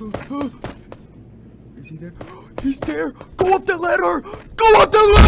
Is he there? He's there! Go up the ladder! Go up the ladder!